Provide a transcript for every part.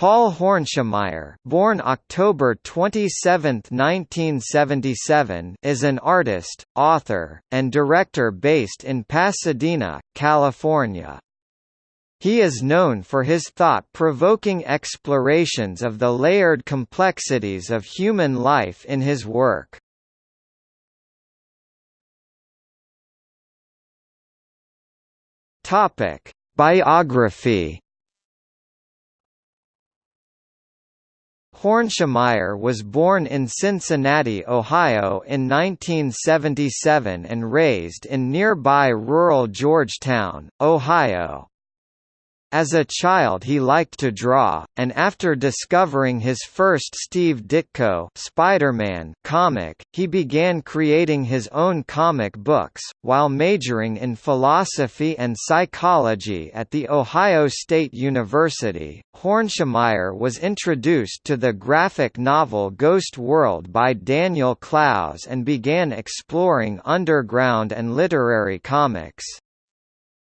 Paul Hornschemeier, born October 27, 1977, is an artist, author, and director based in Pasadena, California. He is known for his thought-provoking explorations of the layered complexities of human life in his work. Topic: Biography Hornschemeier was born in Cincinnati, Ohio in 1977 and raised in nearby rural Georgetown, Ohio. As a child he liked to draw, and after discovering his first Steve Ditko Spider-Man comic, he began creating his own comic books, while majoring in philosophy and psychology at The Ohio State University. Hornschemeier was introduced to the graphic novel Ghost World by Daniel Clowes and began exploring underground and literary comics.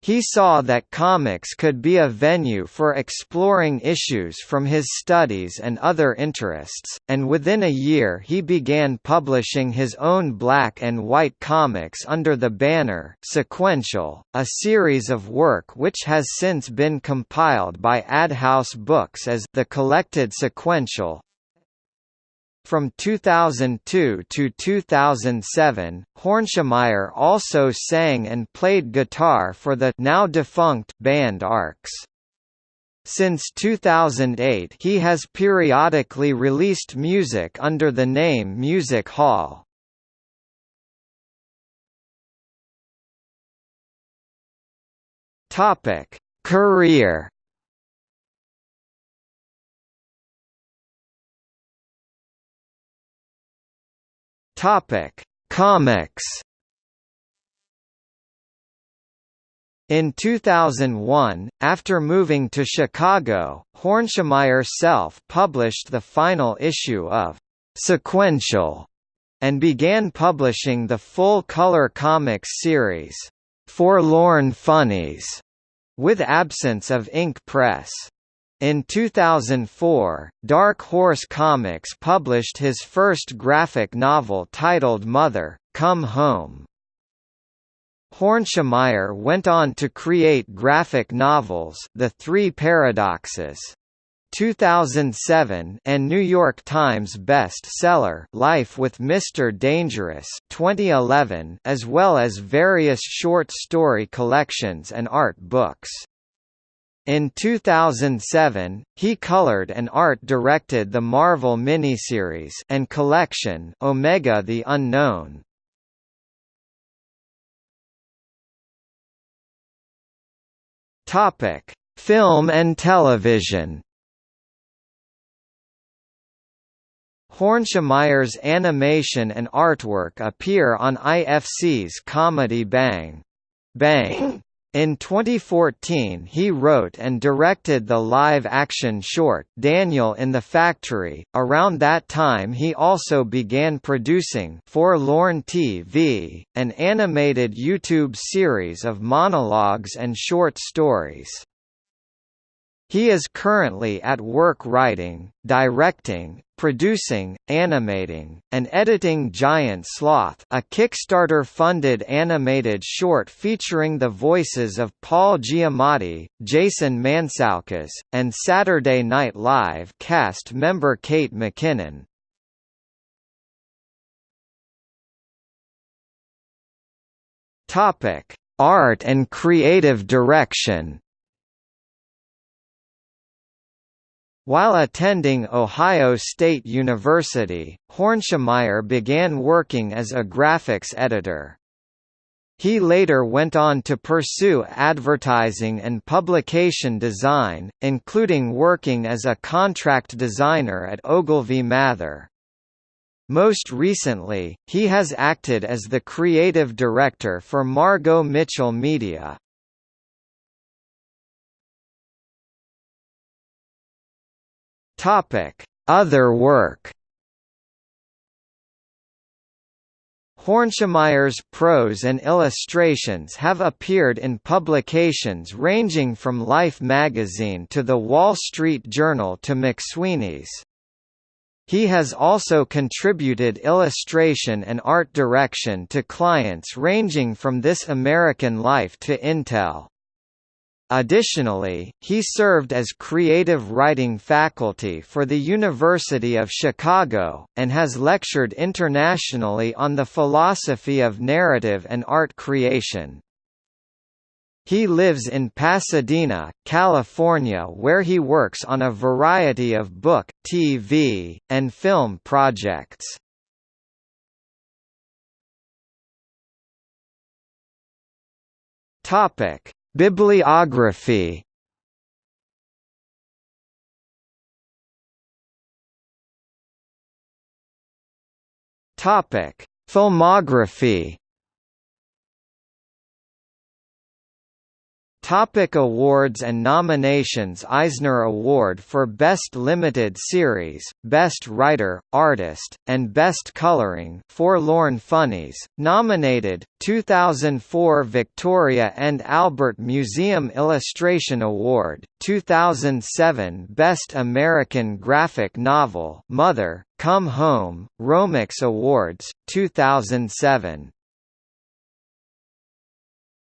He saw that comics could be a venue for exploring issues from his studies and other interests, and within a year he began publishing his own black and white comics under the banner Sequential, a series of work which has since been compiled by Adhouse Books as The Collected Sequential, from 2002 to 2007, Hornschemeier also sang and played guitar for the now defunct band Arcs. Since 2008 he has periodically released music under the name Music Hall. Career Topic: Comics. In 2001, after moving to Chicago, Hornschemeier self-published the final issue of Sequential and began publishing the full-color comics series, Forlorn Funnies, with absence of ink press. In 2004, Dark Horse Comics published his first graphic novel titled Mother, Come Home. Hornschemeier went on to create graphic novels The Three Paradoxes. 2007 and New York Times bestseller Life with Mr. Dangerous 2011 as well as various short story collections and art books. In 2007, he colored and art-directed the Marvel miniseries and collection Omega the Unknown. Topic: Film and television. Hornschemeier's animation and artwork appear on IFC's comedy Bang! Bang! In 2014 he wrote and directed the live-action short Daniel in the Factory. Around that time he also began producing Forlorn TV, an animated YouTube series of monologues and short stories. He is currently at work writing, directing, producing, animating, and editing Giant Sloth a Kickstarter-funded animated short featuring the voices of Paul Giamatti, Jason Mantzoukas, and Saturday Night Live cast member Kate McKinnon. Art and creative direction While attending Ohio State University, Hornschemeier began working as a graphics editor. He later went on to pursue advertising and publication design, including working as a contract designer at Ogilvy Mather. Most recently, he has acted as the creative director for Margot Mitchell Media. Topic: Other work. Hornschemeier's prose and illustrations have appeared in publications ranging from Life magazine to The Wall Street Journal to McSweeney's. He has also contributed illustration and art direction to clients ranging from This American Life to Intel. Additionally, he served as creative writing faculty for the University of Chicago, and has lectured internationally on the philosophy of narrative and art creation. He lives in Pasadena, California where he works on a variety of book, TV, and film projects. Topic Bibliography. Topic: Filmography Topic awards and nominations Eisner Award for Best Limited Series, Best Writer, Artist, and Best Coloring Forlorn Funnies, nominated, 2004 Victoria and Albert Museum Illustration Award, 2007 Best American Graphic Novel Mother, Come Home, Romics Awards, 2007